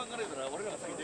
番から言うたら俺らが先